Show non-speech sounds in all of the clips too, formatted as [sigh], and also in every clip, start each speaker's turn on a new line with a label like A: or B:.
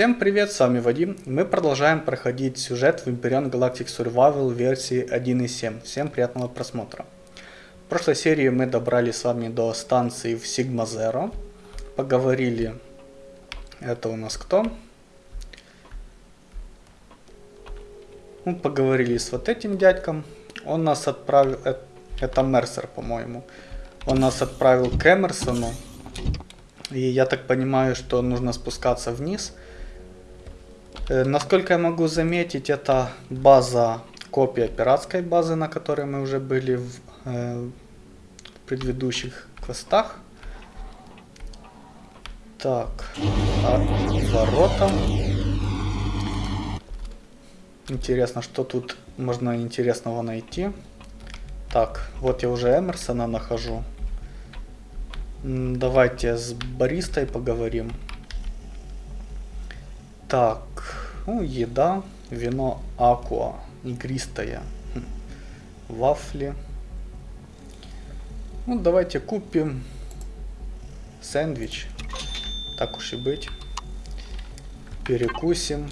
A: Всем привет, с вами Вадим. Мы продолжаем проходить сюжет в Imperion Galactic Survival версии 1.7. Всем приятного просмотра. В прошлой серии мы добрались с вами до станции в Sigma Zero. Поговорили... Это у нас кто? Мы поговорили с вот этим дядьком. Он нас отправил... э, Это Мерсер, по-моему. Он нас отправил к Эмерсону. И я так понимаю, что нужно спускаться вниз. Э, насколько я могу заметить, это база, копия пиратской базы, на которой мы уже были в э, предыдущих квестах. Так, а, ворота. Интересно, что тут можно интересного найти. Так, вот я уже Эмерсона нахожу. Давайте с баристой поговорим. Так, ну, еда, вино акуа, игристое, хм, вафли. Ну, давайте купим сэндвич, так уж и быть. Перекусим.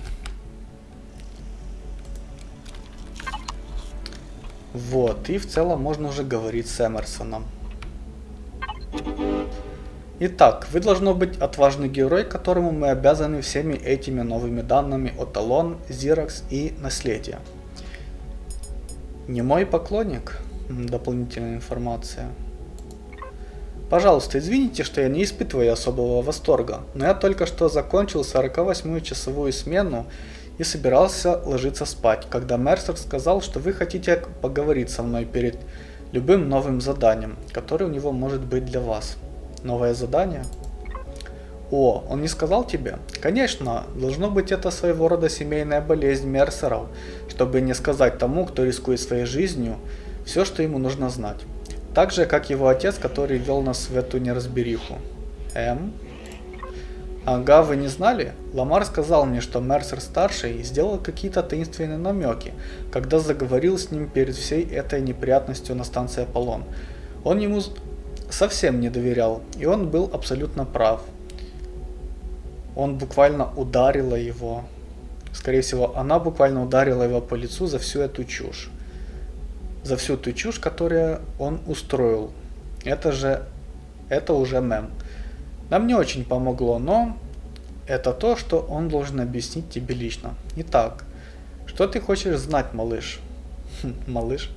A: Вот, и в целом можно уже говорить с Эмерсоном. Итак, вы должно быть отважный герой, которому мы обязаны всеми этими новыми данными о Талон, Зиракс и Наследие. Не мой поклонник? Дополнительная информация. Пожалуйста, извините, что я не испытываю особого восторга, но я только что закончил 48-ю часовую смену и собирался ложиться спать, когда Мерсер сказал, что вы хотите поговорить со мной перед любым новым заданием, которое у него может быть для вас. Новое задание? О, он не сказал тебе? Конечно, должно быть это своего рода семейная болезнь Мерсеров, чтобы не сказать тому, кто рискует своей жизнью, все, что ему нужно знать. Так же, как его отец, который вел нас в эту неразбериху. М? Ага, вы не знали? Ламар сказал мне, что Мерсер-старший сделал какие-то таинственные намеки, когда заговорил с ним перед всей этой неприятностью на станции Аполлон. Он ему совсем не доверял, и он был абсолютно прав. Он буквально ударила его. Скорее всего, она буквально ударила его по лицу за всю эту чушь. За всю ту чушь, которую он устроил. Это же... Это уже мем. Нам не очень помогло, но это то, что он должен объяснить тебе лично. Итак, что ты хочешь знать, малыш? [laughs] Малыш.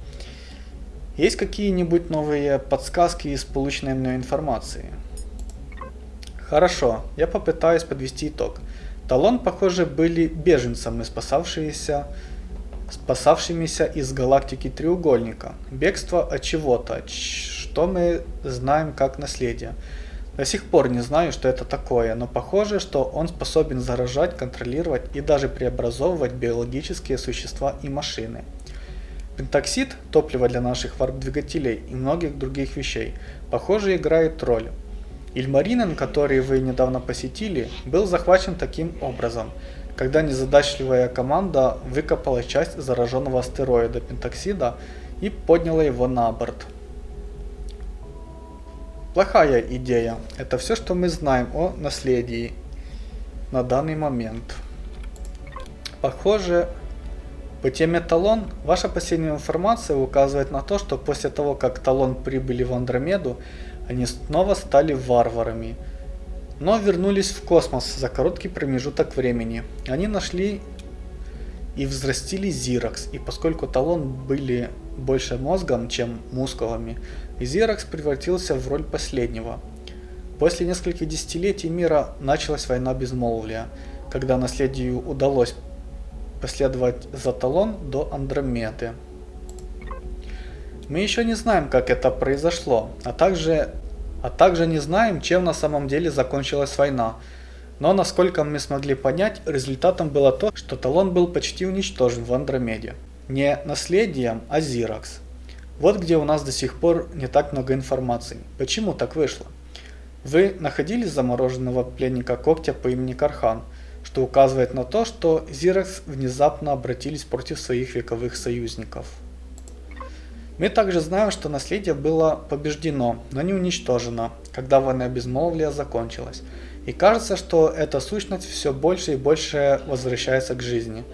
A: Есть какие-нибудь новые подсказки из полученной мной информации? Хорошо, я попытаюсь подвести итог. Талон, похоже, были беженцами, спасавшиеся, спасавшимися из галактики Треугольника. Бегство от чего-то, что мы знаем как наследие. До сих пор не знаю, что это такое, но похоже, что он способен заражать, контролировать и даже преобразовывать биологические существа и машины. Пентоксид, топливо для наших варп-двигателей и многих других вещей, похоже играет роль. Ильмаринен, который вы недавно посетили, был захвачен таким образом, когда незадачливая команда выкопала часть зараженного астероида Пентоксида и подняла его на борт. Плохая идея. Это все, что мы знаем о наследии на данный момент. Похоже, по теме Талон, ваша последняя информация указывает на то, что после того, как Талон прибыли в Андромеду, они снова стали варварами. Но вернулись в космос за короткий промежуток времени. Они нашли и взрастили Зиракс, и поскольку Талон были больше мозгом, чем мускулами, Зиракс превратился в роль последнего. После нескольких десятилетий мира началась война безмолвия, когда наследию удалось последовать за Талон до Андромеды. Мы еще не знаем, как это произошло, а также, а также не знаем, чем на самом деле закончилась война. Но насколько мы смогли понять, результатом было то, что Талон был почти уничтожен в Андромеде. Не наследием, а Зиракс. Вот где у нас до сих пор не так много информации. Почему так вышло? Вы находили замороженного пленника когтя по имени Кархан – что указывает на то, что Зирекс внезапно обратились против своих вековых союзников. Мы также знаем, что наследие было побеждено, но не уничтожено, когда война безмолвия закончилась. И кажется, что эта сущность все больше и больше возвращается к жизни.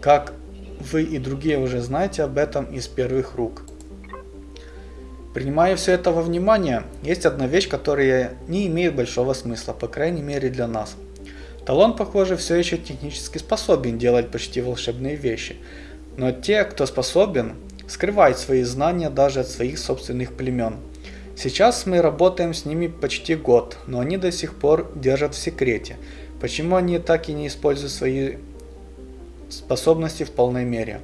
A: Как вы и другие уже знаете об этом из первых рук. Принимая все это во внимание, есть одна вещь, которая не имеет большого смысла, по крайней мере для нас. Талон, похоже, все еще технически способен делать почти волшебные вещи, но те, кто способен, скрывают свои знания даже от своих собственных племен. Сейчас мы работаем с ними почти год, но они до сих пор держат в секрете. Почему они так и не используют свои способности в полной мере?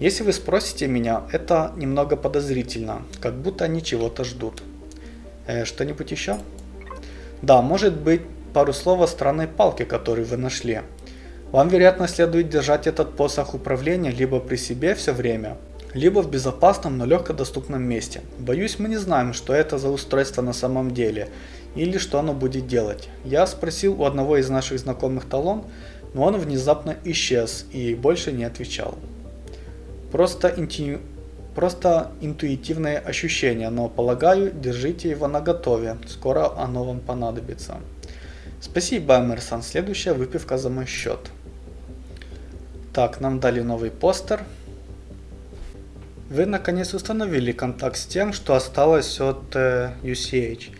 A: Если вы спросите меня, это немного подозрительно, как будто они чего-то ждут. Э, Что-нибудь еще? Да, может быть пару слов о странной палке, которую вы нашли. Вам, вероятно, следует держать этот посох управления либо при себе все время, либо в безопасном, но легкодоступном месте. Боюсь, мы не знаем, что это за устройство на самом деле, или что оно будет делать. Я спросил у одного из наших знакомых талон, но он внезапно исчез и больше не отвечал. Просто, инту... Просто интуитивное ощущение, но полагаю, держите его на готове, скоро оно вам понадобится. Спасибо, Эмерсон, следующая выпивка за мой счет. Так, нам дали новый постер. Вы наконец установили контакт с тем, что осталось от э, UCH.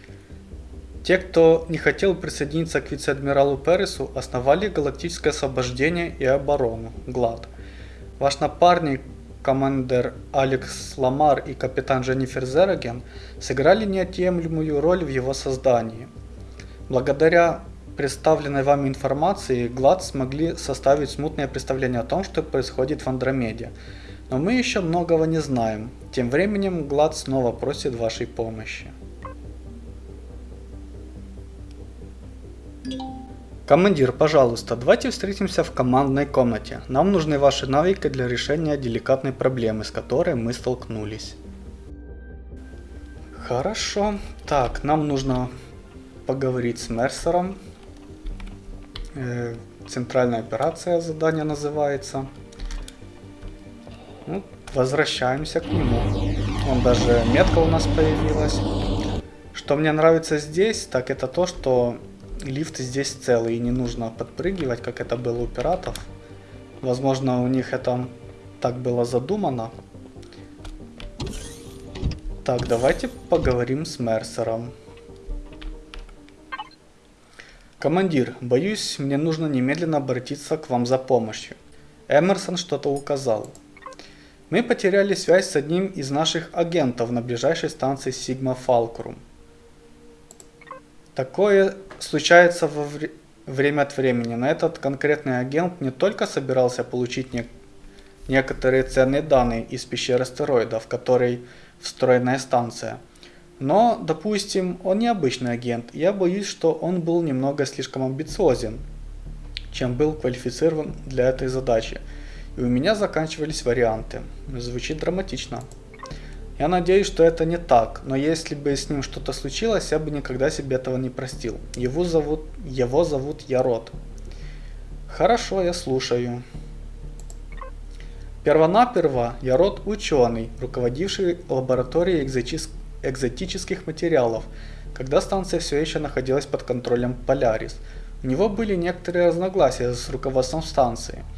A: Те, кто не хотел присоединиться к вице-адмиралу Пересу, основали Галактическое освобождение и оборону, ГЛАД. Ваш напарник, командир Алекс Ламар и капитан Дженнифер Зераген сыграли неотъемлемую роль в его создании. Благодаря представленной вами информации, ГЛАД смогли составить смутное представление о том, что происходит в Андромеде. Но мы еще многого не знаем. Тем временем ГЛАД снова просит вашей помощи. Командир, пожалуйста, давайте встретимся в командной комнате. Нам нужны ваши навыки для решения деликатной проблемы, с которой мы столкнулись. Хорошо. Так, нам нужно поговорить с Мерсером. Центральная операция задание называется. Ну, возвращаемся к нему. Он даже метка у нас появилась. Что мне нравится здесь, так это то, что лифт здесь целый и не нужно подпрыгивать, как это было у пиратов. Возможно, у них это так было задумано. Так, давайте поговорим с Мерсером. Командир, боюсь, мне нужно немедленно обратиться к вам за помощью. Эмерсон что-то указал. Мы потеряли связь с одним из наших агентов на ближайшей станции Сигма Фалкрум. Такое случается во вре время от времени, но этот конкретный агент не только собирался получить не некоторые ценные данные из пещеры астероидов, в которой встроенная станция. Но, допустим, он не обычный агент. Я боюсь, что он был немного слишком амбициозен, чем был квалифицирован для этой задачи. И у меня заканчивались варианты. Звучит драматично. Я надеюсь, что это не так, но если бы с ним что-то случилось, я бы никогда себе этого не простил. Его зовут, его зовут Ярод. Хорошо, я слушаю. Первонаперво Ярод ученый, руководивший лабораторией экзотических материалов, когда станция все еще находилась под контролем Полярис. У него были некоторые разногласия с руководством станции –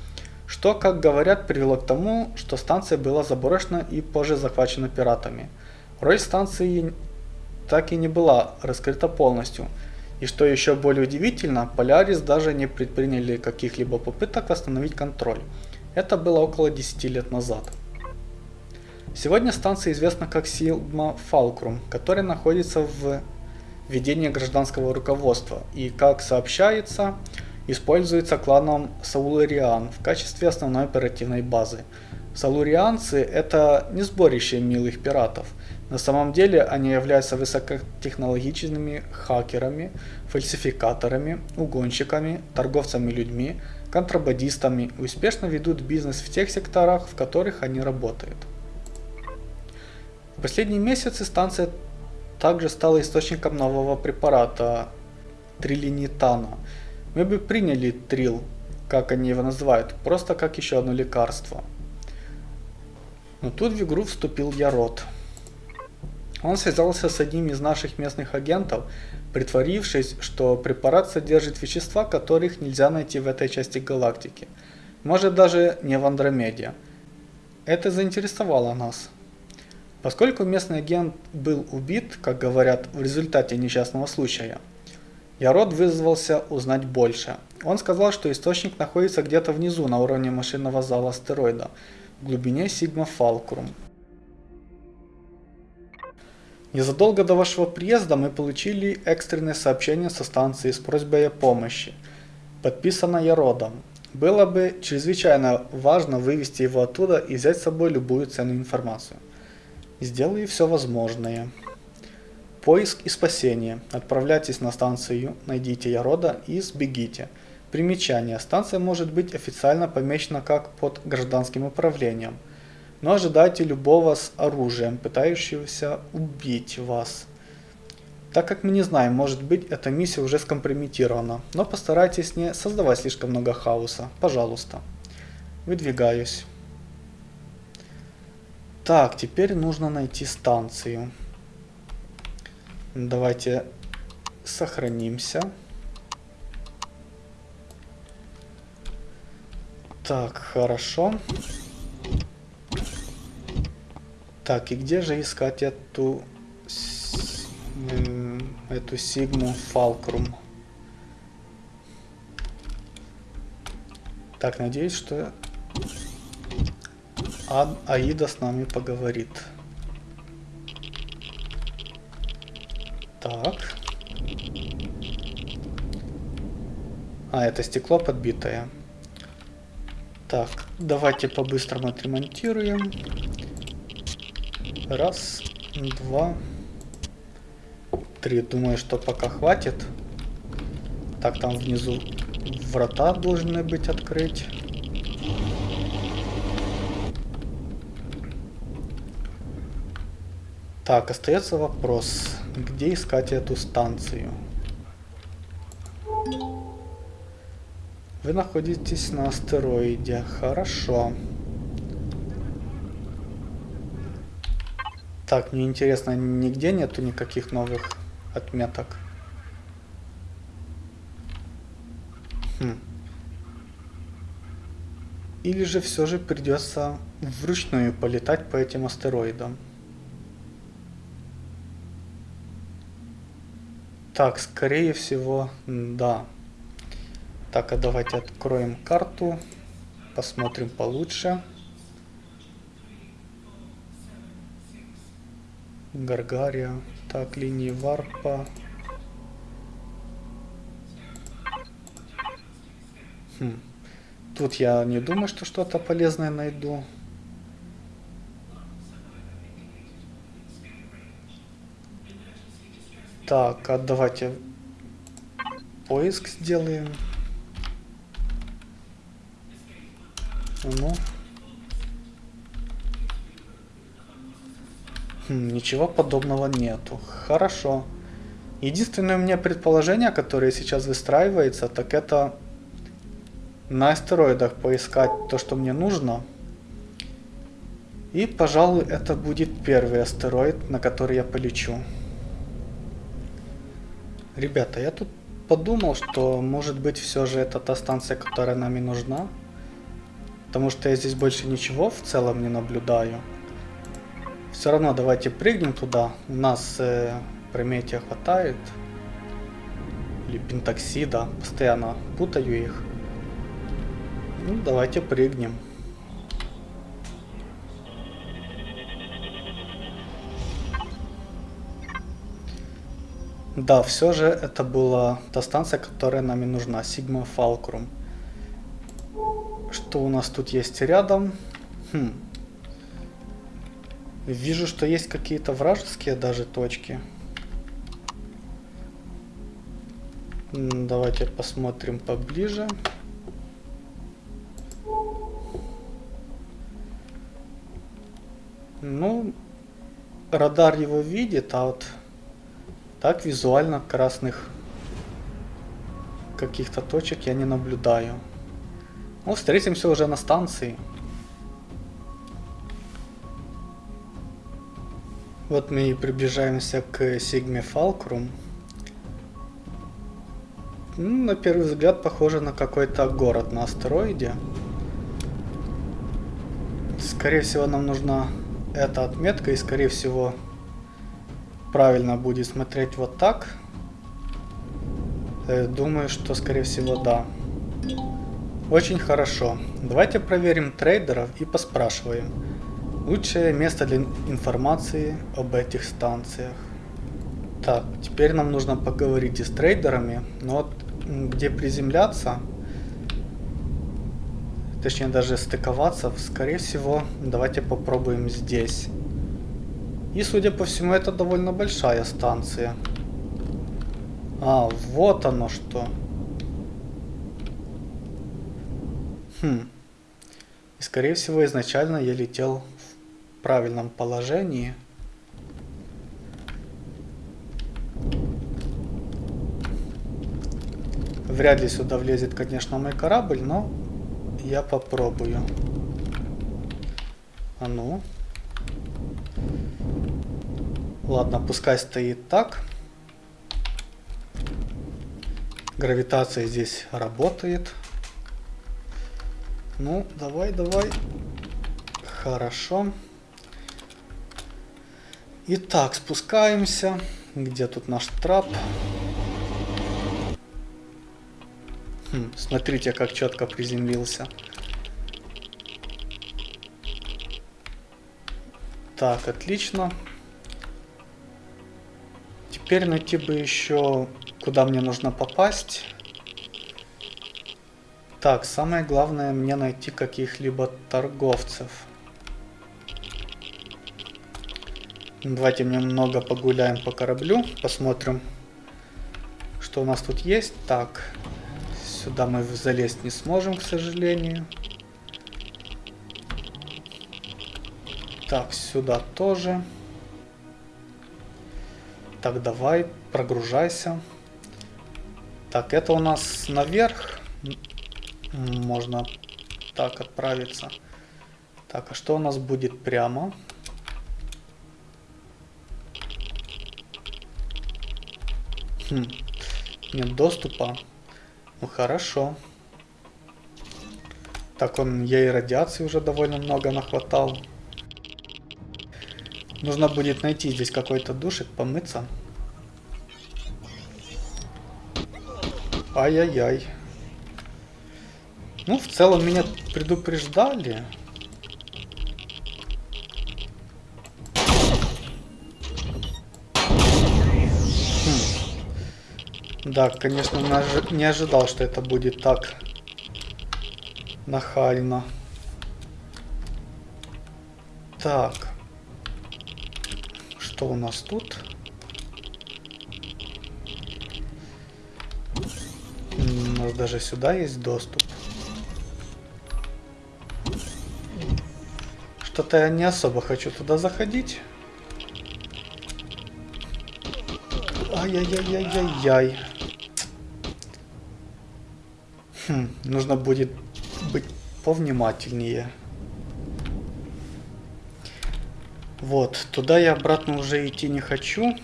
A: что, как говорят, привело к тому, что станция была заброшена и позже захвачена пиратами. Роль станции так и не была раскрыта полностью. И что еще более удивительно, Полярис даже не предприняли каких-либо попыток восстановить контроль. Это было около 10 лет назад. Сегодня станция известна как Сигма Фалкрум, которая находится в ведении гражданского руководства. И как сообщается, используется кланом Саулариан в качестве основной оперативной базы. Салурианцы это не сборище милых пиратов. На самом деле они являются высокотехнологичными хакерами, фальсификаторами, угонщиками, торговцами людьми, контрабандистами и успешно ведут бизнес в тех секторах, в которых они работают. В последние месяцы станция также стала источником нового препарата трилинитана – мы бы приняли трил, как они его называют, просто как еще одно лекарство. Но тут в игру вступил Ярод. Он связался с одним из наших местных агентов, притворившись, что препарат содержит вещества, которых нельзя найти в этой части галактики. Может даже не в Андромеде. Это заинтересовало нас. Поскольку местный агент был убит, как говорят, в результате несчастного случая, Ярод вызвался узнать больше. Он сказал, что источник находится где-то внизу, на уровне машинного зала астероида, в глубине Сигма Фалкрум. Незадолго до вашего приезда мы получили экстренное сообщение со станции с просьбой о помощи. Подписано Яродом. Было бы чрезвычайно важно вывести его оттуда и взять с собой любую ценную информацию. Сделаю все возможное. Поиск и спасение. Отправляйтесь на станцию, найдите Ярода и сбегите. Примечание. Станция может быть официально помечена как под гражданским управлением – но ожидайте любого с оружием, пытающегося убить вас. Так как мы не знаем, может быть эта миссия уже скомпрометирована, но постарайтесь не создавать слишком много хаоса, пожалуйста. Выдвигаюсь. Так, теперь нужно найти станцию. Давайте сохранимся. Так, хорошо. Так, и где же искать эту эту сигму фалкрум? Так, надеюсь, что а Аида с нами поговорит. Так. А, это стекло подбитое. Так, давайте по-быстрому отремонтируем. Раз, два, три. Думаю, что пока хватит. Так, там внизу врата должны быть открыть. Так, остается вопрос, где искать эту станцию? Вы находитесь на астероиде. Хорошо. Так, мне интересно, нигде нету никаких новых отметок. Хм. Или же все же придется вручную полетать по этим астероидам. Так, скорее всего, да. Так, а давайте откроем карту, посмотрим получше. Гаргария. Так, линии варпа. Хм. Тут я не думаю, что что-то полезное найду. Так, а давайте поиск сделаем. Ну. Хм, ничего подобного нету. Хорошо. Единственное у меня предположение, которое сейчас выстраивается, так это на астероидах поискать то, что мне нужно. И, пожалуй, это будет первый астероид, на который я полечу. Ребята, я тут подумал, что может быть все же это та станция, которая нам и нужна. Потому что я здесь больше ничего в целом не наблюдаю. Все равно давайте прыгнем туда. У нас э, Прометия хватает. Или Пентоксида. Постоянно путаю их. Ну, давайте прыгнем. Да, все же это была та станция, которая нам и нужна. Сигма Фалкрум. Что у нас тут есть рядом? Хм, Вижу, что есть какие-то вражеские даже точки. Давайте посмотрим поближе. Ну, радар его видит, а вот так визуально красных каких-то точек я не наблюдаю. Ну, встретимся уже на станции. Вот мы и приближаемся к Сигме Фалкрум. Ну, на первый взгляд похоже на какой-то город на астероиде. Скорее всего нам нужна эта отметка и скорее всего правильно будет смотреть вот так. Э, думаю, что скорее всего да. Очень хорошо. Давайте проверим трейдеров и поспрашиваем. Лучшее место для информации об этих станциях. Так, теперь нам нужно поговорить и с трейдерами. Но вот где приземляться, точнее даже стыковаться, скорее всего, давайте попробуем здесь. И судя по всему, это довольно большая станция. А, вот оно что. Хм. И скорее всего, изначально я летел правильном положении. Вряд ли сюда влезет, конечно, мой корабль, но я попробую. А ну. Ладно, пускай стоит так. Гравитация здесь работает. Ну, давай, давай. Хорошо. Итак, спускаемся. Где тут наш трап? Хм, смотрите, как четко приземлился. Так, отлично. Теперь найти бы еще, куда мне нужно попасть. Так, самое главное мне найти каких-либо торговцев. Давайте немного погуляем по кораблю, посмотрим, что у нас тут есть. Так, сюда мы залезть не сможем, к сожалению. Так, сюда тоже. Так, давай, прогружайся. Так, это у нас наверх. Можно так отправиться. Так, а что у нас будет прямо? Хм. Нет доступа. Ну хорошо. Так, он и радиации уже довольно много нахватал. Нужно будет найти здесь какой-то душик, помыться. Ай-яй-яй. Ну, в целом меня предупреждали. Да, конечно, не ожидал, что это будет так нахально. Так. Что у нас тут? У нас даже сюда есть доступ. Что-то я не особо хочу туда заходить. Ай-яй-яй-яй-яй-яй. Хм, нужно будет быть повнимательнее. Вот, туда я обратно уже идти не хочу.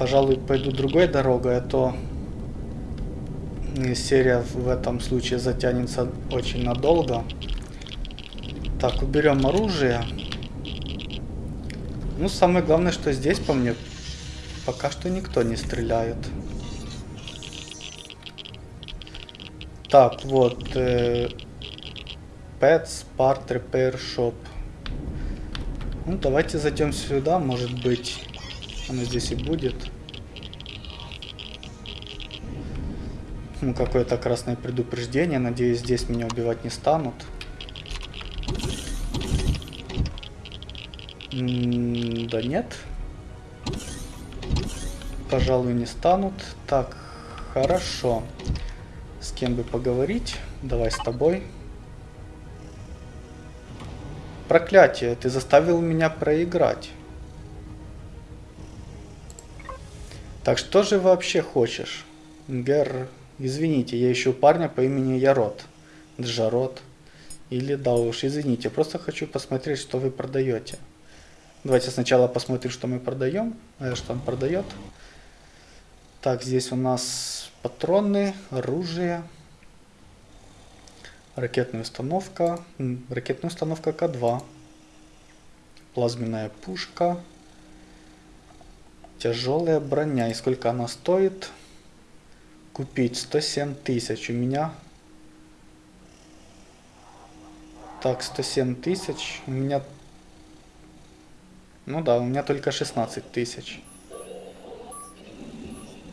A: Пожалуй, пойду другой дорогой, а то серия в этом случае затянется очень надолго. Так, уберем оружие. Ну, самое главное, что здесь по мне пока что никто не стреляет. Так, вот. Э, Pets Part Repair Shop. Ну, давайте зайдем сюда, может быть. Оно здесь и будет. Ну, какое-то красное предупреждение. Надеюсь, здесь меня убивать не станут. М -м да нет. Пожалуй, не станут. Так, хорошо. С кем бы поговорить? Давай с тобой. Проклятие, ты заставил меня проиграть. Так что же вообще хочешь? Гер, извините, я ищу парня по имени Ярот. Джарот. Или да уж, извините, просто хочу посмотреть, что вы продаете. Давайте сначала посмотрим, что мы продаем. Э, что он продает. Так, здесь у нас патроны, оружие. Ракетная установка. Ракетная установка К2. Плазменная пушка. Тяжелая броня. И сколько она стоит? Купить 107 тысяч. У меня... Так, 107 тысяч. У меня ну да, у меня только 16 тысяч.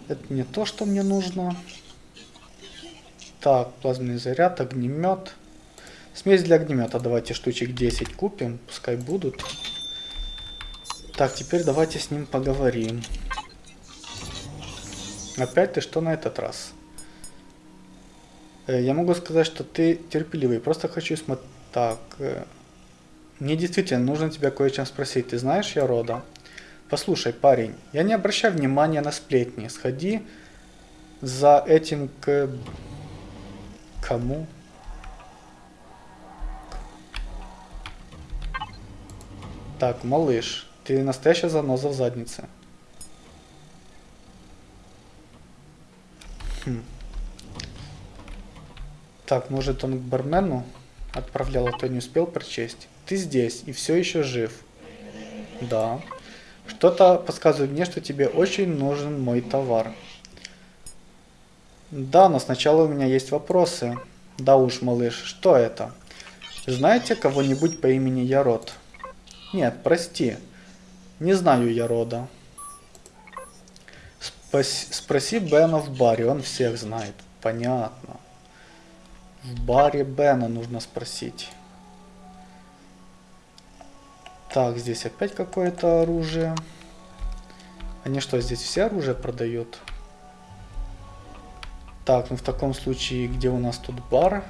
A: Это не то, что мне нужно. Так, плазменный заряд, огнемет. Смесь для огнемета давайте штучек 10 купим, пускай будут. Так, теперь давайте с ним поговорим. Опять ты что на этот раз? Э, я могу сказать, что ты терпеливый. Просто хочу смотреть... Так, э, мне действительно нужно тебя кое чем спросить. Ты знаешь я рода? Послушай, парень, я не обращаю внимания на сплетни. Сходи за этим к... Кому? Так, малыш, ты настоящая заноза в заднице. Хм. Так, может он к бармену отправлял, а то не успел прочесть. Ты здесь и все еще жив. Да. Что-то подсказывает мне, что тебе очень нужен мой товар. Да, но сначала у меня есть вопросы. Да уж, малыш, что это? Знаете кого-нибудь по имени Ярод? Нет, прости. Не знаю Ярода. Спас... Спроси Бена в баре, он всех знает. Понятно. В баре Бена нужно спросить. Так, здесь опять какое-то оружие. Они что, здесь все оружие продают? Так, ну в таком случае, где у нас тут бар?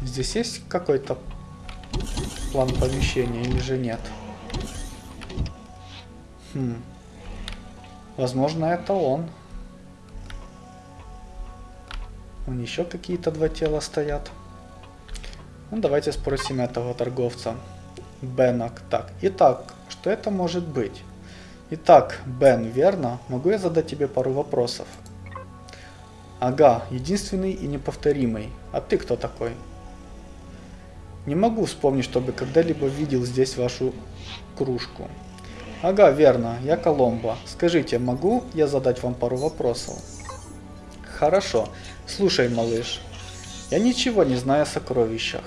A: Здесь есть какой-то план помещения или же нет? Хм. Возможно, это он. Вон еще какие-то два тела стоят. Ну, давайте спросим этого торговца. Бенок. Так, итак, что это может быть? Итак, Бен, верно? Могу я задать тебе пару вопросов? Ага, единственный и неповторимый. А ты кто такой? Не могу вспомнить, чтобы когда-либо видел здесь вашу кружку. Ага, верно, я Коломбо. Скажите, могу я задать вам пару вопросов? Хорошо. Слушай, малыш, я ничего не знаю о сокровищах.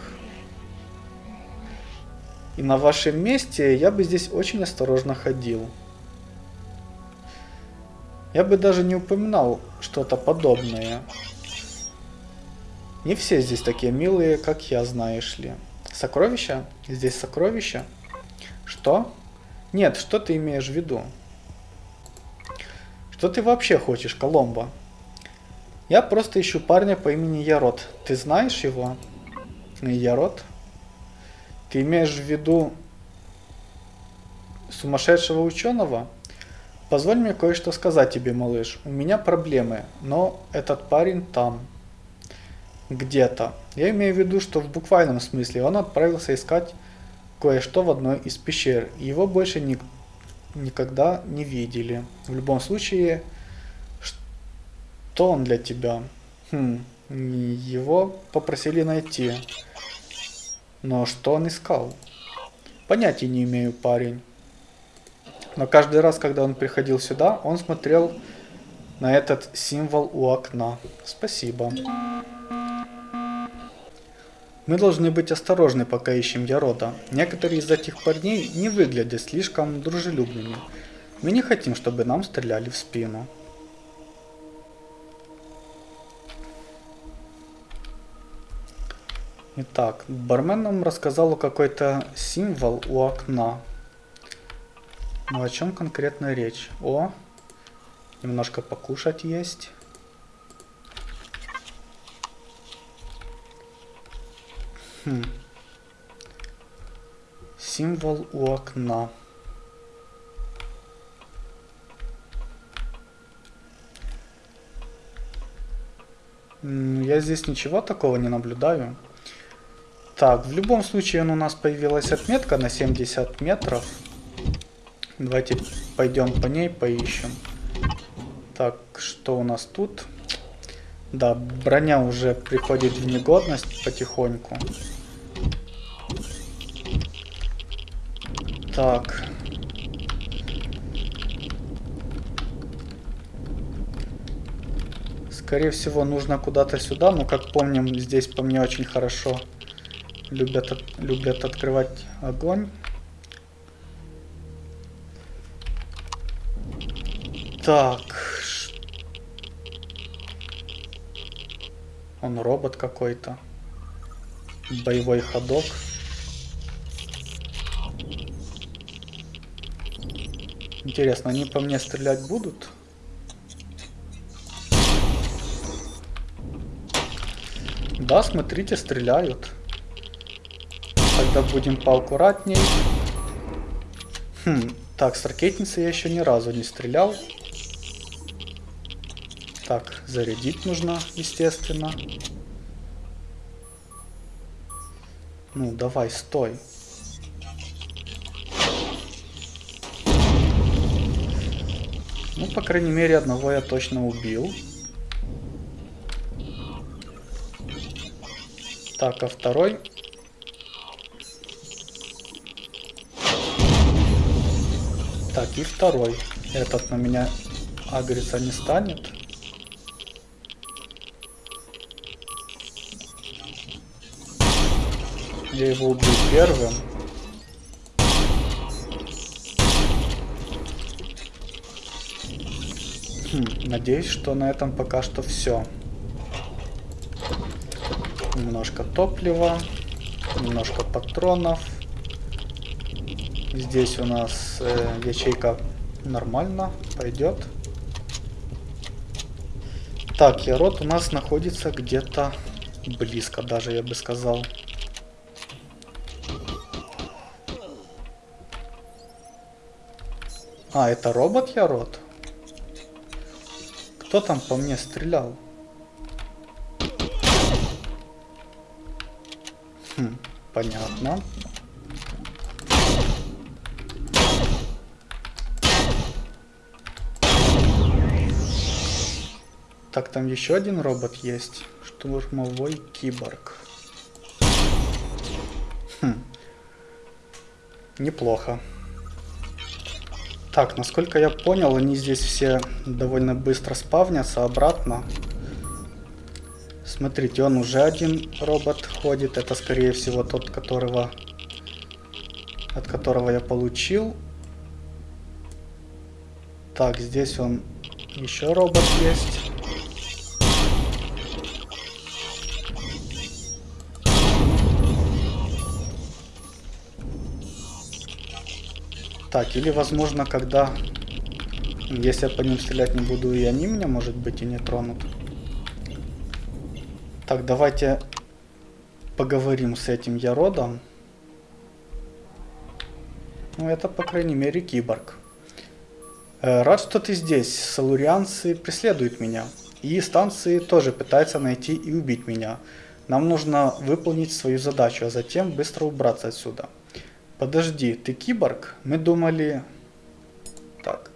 A: И на вашем месте я бы здесь очень осторожно ходил. Я бы даже не упоминал что-то подобное. Не все здесь такие милые, как я, знаешь ли. Сокровища? Здесь сокровища? Что? Нет, что ты имеешь в виду? Что ты вообще хочешь, Коломбо? Я просто ищу парня по имени Ярод. Ты знаешь его? Ярод? Ты имеешь в виду сумасшедшего ученого? Позволь мне кое-что сказать тебе, малыш. У меня проблемы, но этот парень там. Где-то. Я имею в виду, что в буквальном смысле он отправился искать кое-что в одной из пещер. Его больше ни, никогда не видели. В любом случае, что он для тебя? Хм, его попросили найти. Но что он искал? Понятия не имею, парень. Но каждый раз, когда он приходил сюда, он смотрел на этот символ у окна. Спасибо. Мы должны быть осторожны, пока ищем Ярода. Некоторые из этих парней не выглядят слишком дружелюбными. Мы не хотим, чтобы нам стреляли в спину. Итак, бармен нам рассказал какой-то символ у окна. Ну о чем конкретно речь? О, немножко покушать есть. Хм. Символ у окна. Я здесь ничего такого не наблюдаю. Так, в любом случае у нас появилась отметка на 70 метров. Давайте пойдем по ней поищем. Так, что у нас тут? Да, броня уже приходит в негодность потихоньку. Так. Скорее всего, нужно куда-то сюда, но, как помним, здесь по мне очень хорошо любят, любят открывать огонь. Так. Он робот какой-то. Боевой ходок. Интересно, они по мне стрелять будут? Да, смотрите, стреляют. Тогда будем поаккуратней. Хм, так, с ракетницей я еще ни разу не стрелял. Так, зарядить нужно, естественно. Ну, давай, стой. Ну, по крайней мере, одного я точно убил. Так, а второй... Так, и второй. Этот на меня агриться не станет. Я его убью первым. Хм, надеюсь, что на этом пока что все. Немножко топлива, немножко патронов. Здесь у нас э, ячейка нормально, пойдет. Так, Ярод у нас находится где-то близко даже, я бы сказал. А, это робот Ярод? Кто там по мне стрелял? Хм, понятно. Так, там еще один робот есть. Штурмовой киборг. Хм. Неплохо. Так, насколько я понял, они здесь все довольно быстро спавнятся обратно. Смотрите, он уже один робот ходит. Это, скорее всего, тот, которого от которого я получил. Так, здесь он еще робот есть. Так, или возможно, когда... Если я по ним стрелять не буду, и они меня, может быть, и не тронут. Так, давайте поговорим с этим Яродом. Ну, это, по крайней мере, киборг. Э, рад, что ты здесь. Салурианцы преследуют меня. И станции тоже пытаются найти и убить меня. Нам нужно выполнить свою задачу, а затем быстро убраться отсюда. Подожди, ты киборг? Мы думали... Так.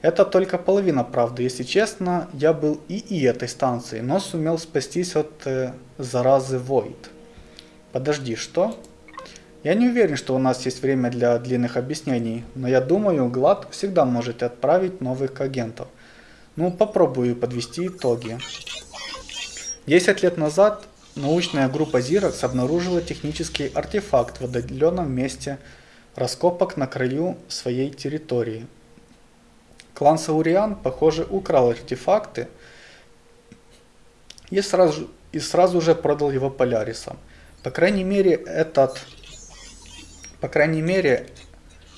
A: Это только половина правды. Если честно, я был и и этой станции, но сумел спастись от э, заразы Void. Подожди, что? Я не уверен, что у нас есть время для длинных объяснений, но я думаю, Глад всегда может отправить новых агентов. Ну, попробую подвести итоги. 10 лет назад научная группа Xerox обнаружила технический артефакт в отдаленном месте раскопок на краю своей территории. Клан Сауриан, похоже, украл артефакты и сразу, и сразу же продал его Полярисам. По крайней мере, этот, по крайней мере,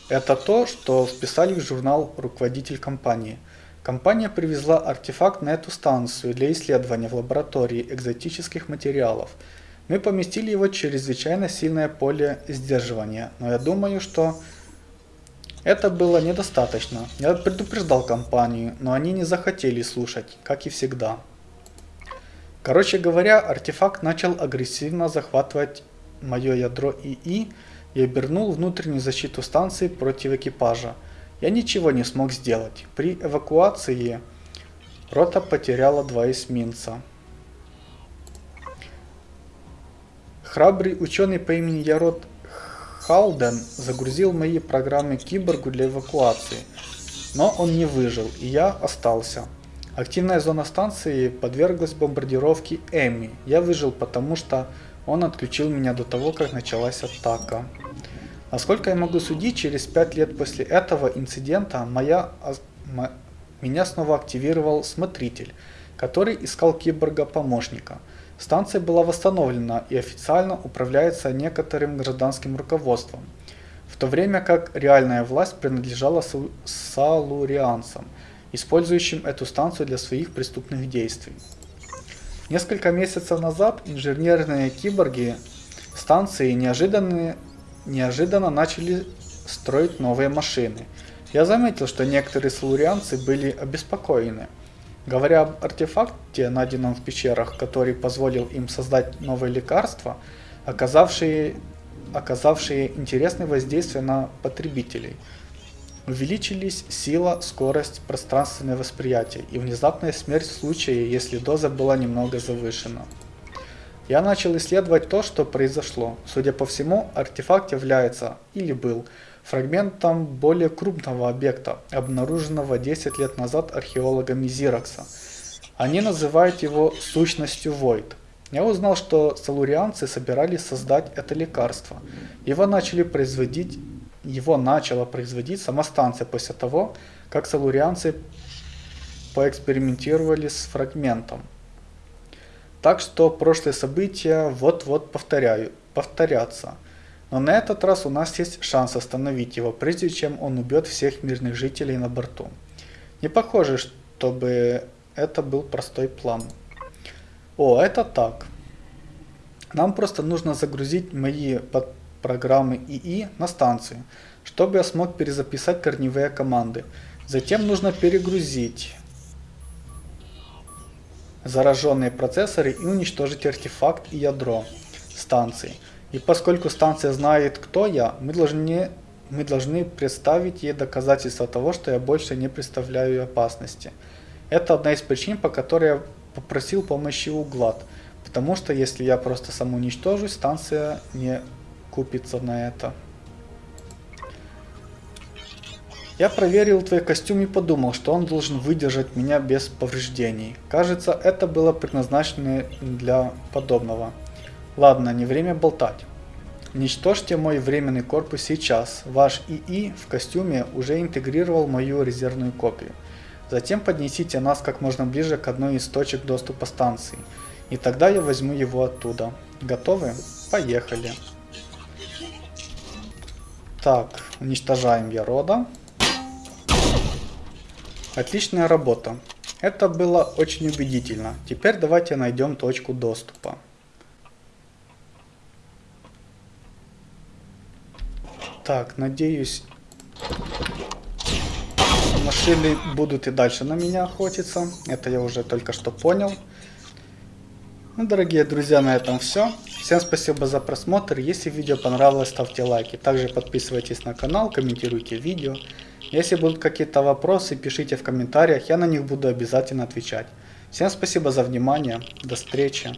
A: это то, что вписали в журнал руководитель компании – Компания привезла артефакт на эту станцию для исследования в лаборатории экзотических материалов. Мы поместили его в чрезвычайно сильное поле сдерживания, но я думаю, что это было недостаточно. Я предупреждал компанию, но они не захотели слушать, как и всегда. Короче говоря, артефакт начал агрессивно захватывать мое ядро ИИ и обернул внутреннюю защиту станции против экипажа. Я ничего не смог сделать. При эвакуации рота потеряла два эсминца. Храбрый ученый по имени Ярод Халден загрузил мои программы киборгу для эвакуации, но он не выжил, и я остался. Активная зона станции подверглась бомбардировке Эми. Я выжил, потому что он отключил меня до того, как началась атака. Насколько я могу судить, через 5 лет после этого инцидента моя, меня снова активировал смотритель, который искал киборга-помощника. Станция была восстановлена и официально управляется некоторым гражданским руководством, в то время как реальная власть принадлежала салурианцам – использующим эту станцию для своих преступных действий. Несколько месяцев назад инженерные киборги станции неожиданно, неожиданно начали строить новые машины. Я заметил, что некоторые салурианцы были обеспокоены. Говоря об артефакте, найденном в пещерах, который позволил им создать новые лекарства, оказавшие, оказавшие интересное воздействие на потребителей – Увеличились сила, скорость, пространственное восприятие и внезапная смерть в случае, если доза была немного завышена. Я начал исследовать то, что произошло. Судя по всему, артефакт является, или был, фрагментом более крупного объекта, обнаруженного 10 лет назад археологами Зиракса. Они называют его сущностью Void. Я узнал, что салурианцы собирались создать это лекарство. Его начали производить его начала производить сама станция после того, как салурианцы поэкспериментировали с фрагментом. Так что прошлые события вот-вот повторяю, повторятся. Но на этот раз у нас есть шанс остановить его, прежде чем он убьет всех мирных жителей на борту. Не похоже, чтобы это был простой план. О, это так. Нам просто нужно загрузить мои программы ИИ на станцию, чтобы я смог перезаписать корневые команды. Затем нужно перегрузить зараженные процессоры и уничтожить артефакт и ядро станции. И поскольку станция знает, кто я, мы должны, мы должны представить ей доказательства того, что я больше не представляю опасности. Это одна из причин, по которой я попросил помощи у Глад. Потому что если я просто самоуничтожусь, станция не купится на это. Я проверил твой костюм и подумал, что он должен выдержать меня без повреждений. Кажется, это было предназначено для подобного. Ладно, не время болтать. Уничтожьте мой временный корпус сейчас. Ваш ИИ в костюме уже интегрировал мою резервную копию. Затем поднесите нас как можно ближе к одной из точек доступа станции. И тогда я возьму его оттуда. Готовы? Поехали. Так, уничтожаем Ярода. Отличная работа. Это было очень убедительно. Теперь давайте найдем точку доступа. Так, надеюсь, машины будут и дальше на меня охотиться. Это я уже только что понял. Ну, дорогие друзья, на этом все. Всем спасибо за просмотр. Если видео понравилось, ставьте лайки. Также подписывайтесь на канал, комментируйте видео. Если будут какие-то вопросы, пишите в комментариях, я на них буду обязательно отвечать. Всем спасибо за внимание. До встречи.